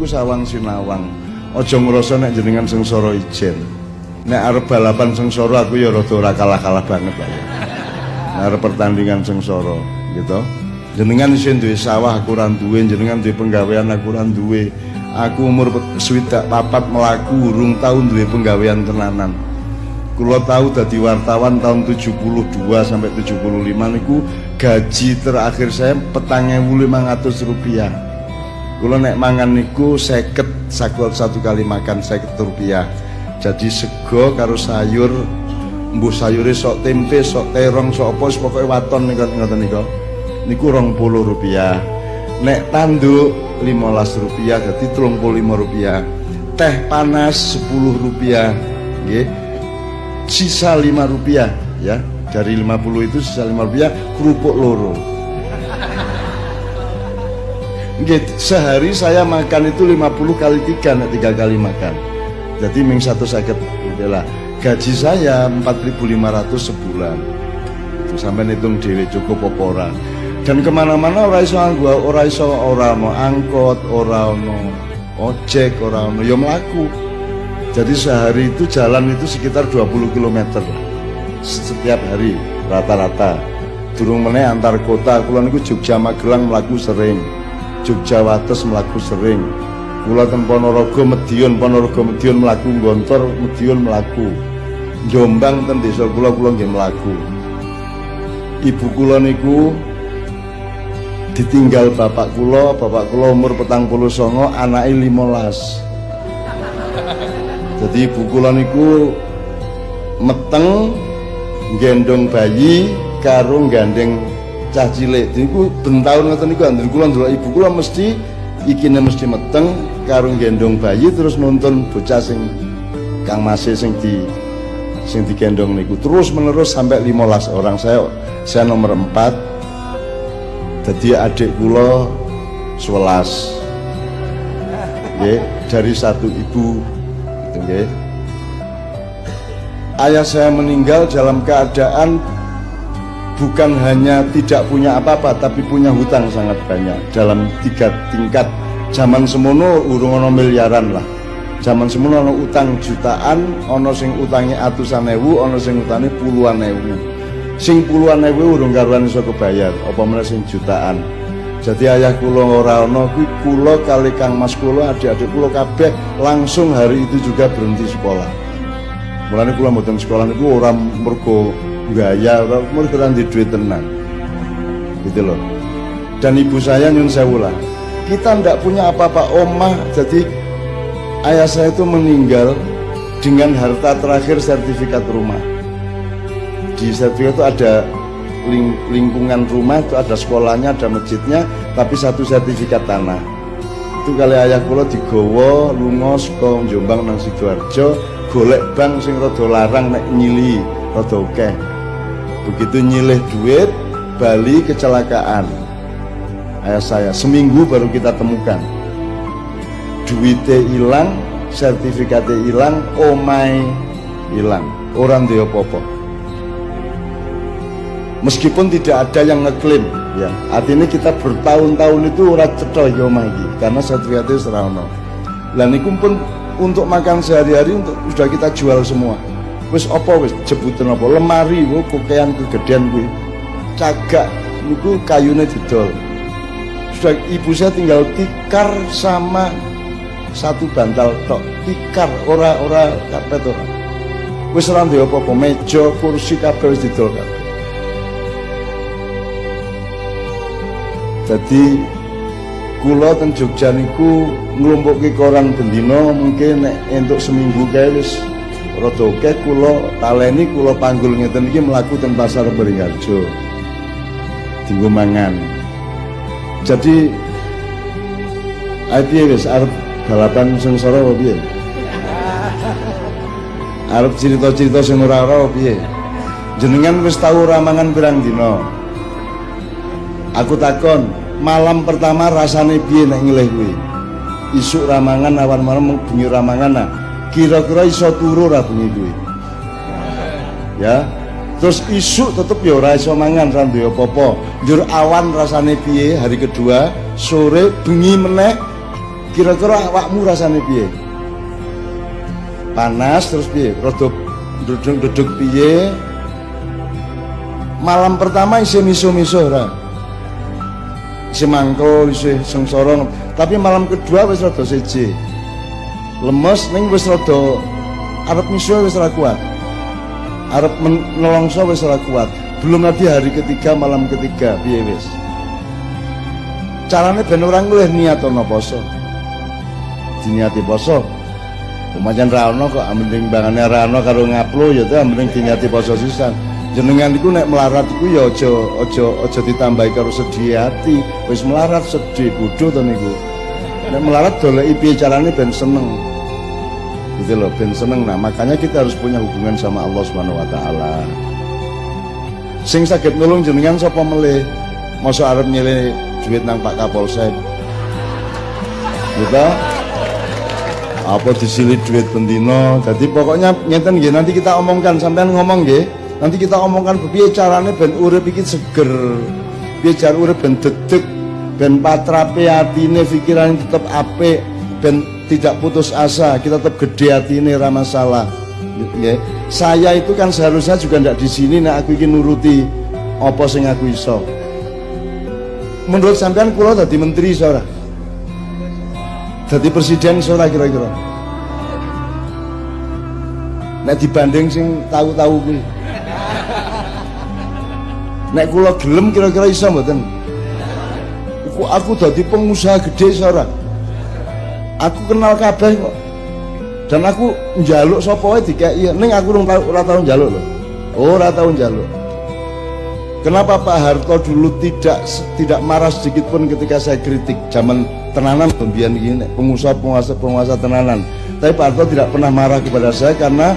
niku sawang sinawang. Aja ngrasa nek jenengan sengsara ijen. Nek arep balapan sengsara aku ya rada ora kalah-kalah banget lah ya. Arep pertandingan sengsara gitu. Jenengan isin duwe sawah aku ora duwe, jenengan duwe penggawean aku ora duwe. Aku umur swidak papat melaku urung tahun duwe penggawean tenanan. Kulo tahu dadi wartawan tahun 72 sampai 75 niku gaji terakhir saya petang ratus rupiah. Kulo nek mangan niku seket sakot satu kali makan seket rupiah. Jadi sego karo sayur mbuh sayure sok tempe, sok terong, sok apa pokoke waton niku ngoten niku. Niku puluh rupiah. Nek tanduk 15 rupiah jadi 35 rupiah. Teh panas 10 rupiah. Nggih sisa 5 rupiah ya dari 50 itu sisa 5 rupiah kerupuk loro sehari saya makan itu 50 kali tiga nah, tiga kali makan. Jadi ming satu sakit lah. Gaji saya 4.500 sebulan. Itu sampai hitung dewe cukup opora dan ke mana-mana orang iso gua orang iso orang mau angkot orang mau ojek orang mau ya melaku jadi sehari itu jalan itu sekitar 20 km setiap hari rata-rata. Durung meneh antar kota, kula niku Jogja Magelang melaku sering. Jogja Wates melaku sering. Kula ten Ponorogo Medion, Ponorogo Medion melaku Gontor, Medion melaku. Jombang ten desa kula kula nggih melaku. Ibu kula niku ditinggal bapak kula, bapak kula umur petang puluh songo, anaknya limolas jadi ibu kula niku meteng gendong bayi karo gandeng cah cilik. Niku bentahun ngoten niku andur kula ndelok ibu kula mesti ikine mesti meteng karo gendong bayi terus nonton bocah sing Kang Masih sing di sing digendong niku. Terus menerus sampai 15 orang. Saya saya nomor 4 jadi adik kula 11 Nggih, dari satu ibu. Okay. ayah saya meninggal dalam keadaan bukan hanya tidak punya apa-apa tapi punya hutang sangat banyak. Dalam tiga tingkat zaman semono urung ono miliaran lah. Zaman semono ono utang jutaan ono sing utangi atusan ewu ono sing utangi puluhan ewu. Sing puluhan ewu urung karuan iso kebayar apa mana sing jutaan. Jadi ayah kulo ora ono kuwi kulo kali Kang Mas kulo adik-adik kulo kabeh langsung hari itu juga berhenti sekolah. Mulane kulo mboten sekolah niku ora mergo gaya, ora mergo di duit tenan. Gitu loh. Dan ibu saya nyun sewu lah. Kita ndak punya apa-apa omah jadi ayah saya itu meninggal dengan harta terakhir sertifikat rumah. Di sertifikat itu ada ling lingkungan rumah itu ada sekolahnya, ada masjidnya, tapi satu sertifikat tanah. Itu kali ayah kula digawa lunga saka Jombang nang Sidoarjo, golek bank sing rada larang nek nyili rada akeh. Begitu nyilih duit, Bali kecelakaan. Ayah saya seminggu baru kita temukan. Duitnya hilang, sertifikatnya hilang, omai hilang. Orang dia popo meskipun tidak ada yang ngeklaim ya artinya kita bertahun-tahun itu ora cetha ya lagi karena sertifikatnya serana lah niku pun untuk makan sehari-hari untuk sudah kita jual semua wis apa wis jebutan apa? Lemari wo kokean kegedean kuwi. Cagak niku kayunya didol. Sudah ibu saya tinggal tikar sama satu bantal tok. Tikar ora ora karpet ora wis ora apa-apa meja kursi kabeh wis didol kabeh jadi kula ten Jogja niku nglumpukke koran bendina mungkin nek entuk seminggu kae wis rada akeh kula taleni kula panggul ngeten iki mlaku ten pasar Beringharjo dinggo mangan. Jadi ae wis? Arep balapan sengsara apa piye? Arep cerita-cerita sing ora-ora piye? Jenengan wis tau ramangan pirang aku takon malam pertama rasane piye nek ngelih kuwi? Isuk ramangan awan malam bengi ramangan nah kira-kira iso turu ra bengi kuwi ya. Terus isuk tetep ya ora iso mangan ra duwe apa-apa. Njur awan rasane piye hari kedua sore bengi meneh kira-kira awakmu rasane piye? Panas terus piye? Rada duduk-duduk piye? Malam pertama isi miso-miso ora? Isi mangkul isi sengsara. Tapi malam kedua wis rada seje lemes ning wis rada arep miso wis ora kuat. Arep nelongso wis ora kuat. Belum nanti hari ketiga malam ketiga piye wis. Carane ben orang luwih niat ana poso. Diniati poso. Pemajan rano kok mending bangane rano karo ngaplo ya tuh mending diniati poso sisan. Jenengan iku nek melarat iku ya aja aja aja ditambahi karo sedih hati wis melarat sedih bodho to niku. Nek melarat doleki piye carane ben seneng gitu loh ben seneng nah makanya kita harus punya hubungan sama Allah Subhanahu wa taala. Sing sakit nulung jenengan sapa melih? Masa arep nyele duit nang Pak Kapolsek. Gitu apa disilit duit pendino? Jadi pokoknya ngeten nggih nanti kita omongkan. Sampean ngomong nggih nanti kita omongkan piye carane ben urip iki seger. Piye jar urip ben dedeg ben patrape atine pikiran tetep apik ben tidak putus asa kita tetap gede atine ora masalah. Ya. saya itu kan seharusnya juga ndak di sini nek aku ingin nuruti apa sing aku iso. Menurut sampean kula dadi menteri seorang jadi presiden seorang kira-kira? Nek dibanding sing tahu-tahu kuwi. Nek kula gelem kira-kira iso mboten? Aku aku dadi pengusaha gede seorang aku kenal kabeh kok. Dan aku njaluk sapa wae dikeki ning aku ora tau njaluk lho. Ora tau njaluk. Kenapa Pak Harto dulu tidak tidak marah sedikit pun ketika saya kritik zaman tenanan? Pembian gini pengusaha penguasa penguasa tenanan. Tapi Pak Harto tidak pernah marah kepada saya karena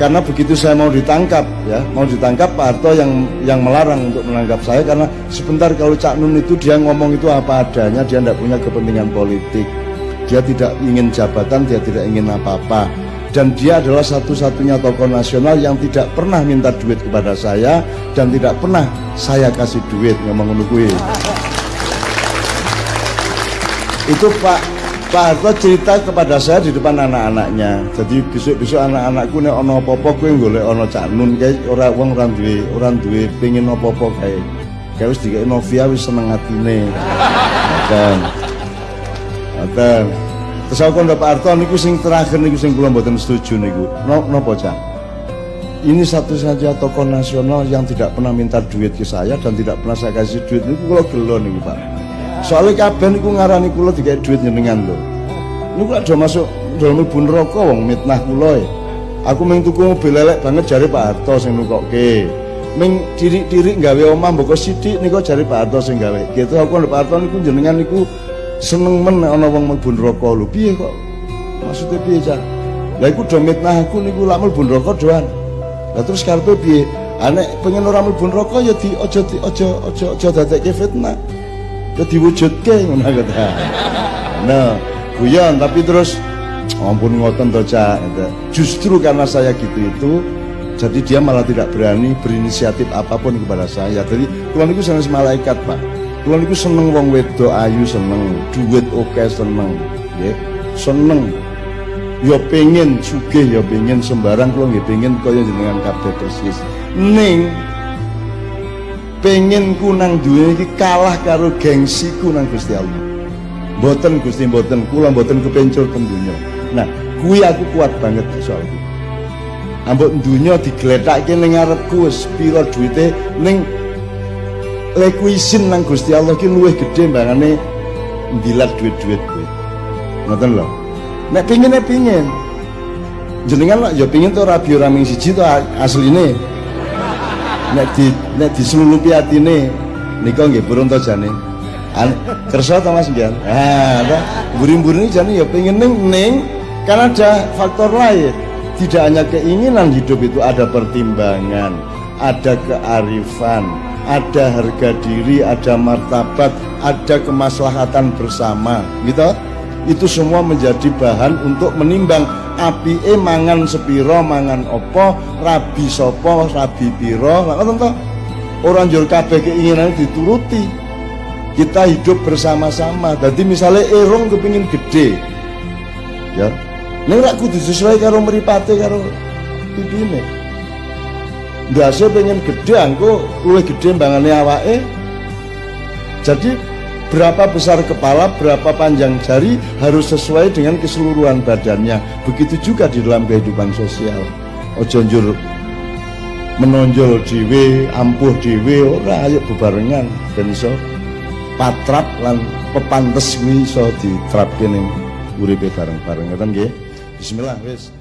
karena begitu saya mau ditangkap ya. Mau ditangkap Pak Harto yang yang melarang untuk menangkap saya karena sebentar kalau Cak Nun itu dia ngomong itu apa adanya dia tidak punya kepentingan politik dia tidak ingin jabatan dia tidak ingin apa-apa. Dan dia adalah satu-satunya tokoh nasional yang tidak pernah minta duit kepada saya dan tidak pernah saya kasih duit ngomong menunggu itu Pak Pak Harto cerita kepada saya di depan anak-anaknya. Jadi besok-besok anak-anakku nek ono apa-apa kowe golek ono Cak Nun kae ora wong ora duwe ora duwe pengin apa-apa kae. Kae wis dikek Novia wis seneng dan dan Terus aku Pak Arto niku sing terakhir niku sing kula mboten setuju niku. Napa Cak? Ini satu saja tokoh nasional yang tidak pernah minta duit ke saya dan tidak pernah saya kasih duit niku kula gelo niku Pak. Soalnya kabeh niku ngarani kula dikai duit jenengan lho. Niku ada masuk dalam ibu neraka wong mitnah kula e. Aku mung tuku mobil banget jari Pak Harto sing nukokke. Ming diri-diri gawe omah mboko sithik niku jari Pak Harto sing gawe. Gitu aku Pak Harto niku jenengan niku seneng men ana wong mlebu neraka. Lho piye kok? Maksudnya piye cah lha iku do mitnah aku niku lak mlebu neraka doan. Lah terus karepe piye? Anek pengen ora mlebu neraka ya di aja di aja aja aja dadekke fitnah. Ya diwujudke ngono kata nah guyon tapi terus ampun ngoten to cak. Justru karena saya gitu itu jadi dia malah tidak berani berinisiatif apa pun kepada saya. Jadi Tuhan itu sangat malaikat pak Kula niku seneng wong wedok ayu seneng, duit oke seneng, nggih. Seneng. Ya pengen sugih ya pengen sembarang kula nggih pengen kaya jenengan kabeh persis. Ning pengen ku nang duwe iki kalah karo gengsiku nang Gusti Allah. Mboten Gusti mboten, kula mboten kepencur ten donya. Nah, kuwi aku kuat banget soal itu. Ambok dunya diglethake ning ngarepku wis pira duwite ning leku izin nang Gusti Allah ki luwih gedhe mbangane ndilat duit-duit kuwi. Ngoten lho. Nek pingin nek pingin. Jenengan lah ya pingin to rabi ora ming siji to asline. Nek di nek diselulupi atine nika nggih burung to jane. Kersa to Mas Bian. Ah, mburi-mburi jane ya pingin ning ning kan ada faktor lain. Tidak hanya keinginan hidup itu ada pertimbangan, ada kearifan, ada harga diri, ada martabat, ada kemaslahatan bersama, gitu. Itu semua menjadi bahan untuk menimbang api e mangan sepiro, mangan opo, rabi sopo, rabi piro, orang jual kabeh keinginan dituruti. kita hidup bersama-sama. Jadi misalnya erong kepingin gede ya. Ini rak kudu karo meripate karo pipine ndase pengen gede angko luwih gede mbangane awake jadi berapa besar kepala, berapa panjang jari harus sesuai dengan keseluruhan badannya. Begitu juga di dalam kehidupan sosial. Ojo njur menonjol dhewe, ampuh dhewe ora ayo bebarengan ben iso patrap lan pepantes kuwi iso diterapke ning uripe bareng-bareng ngoten nggih. Bismillah wis.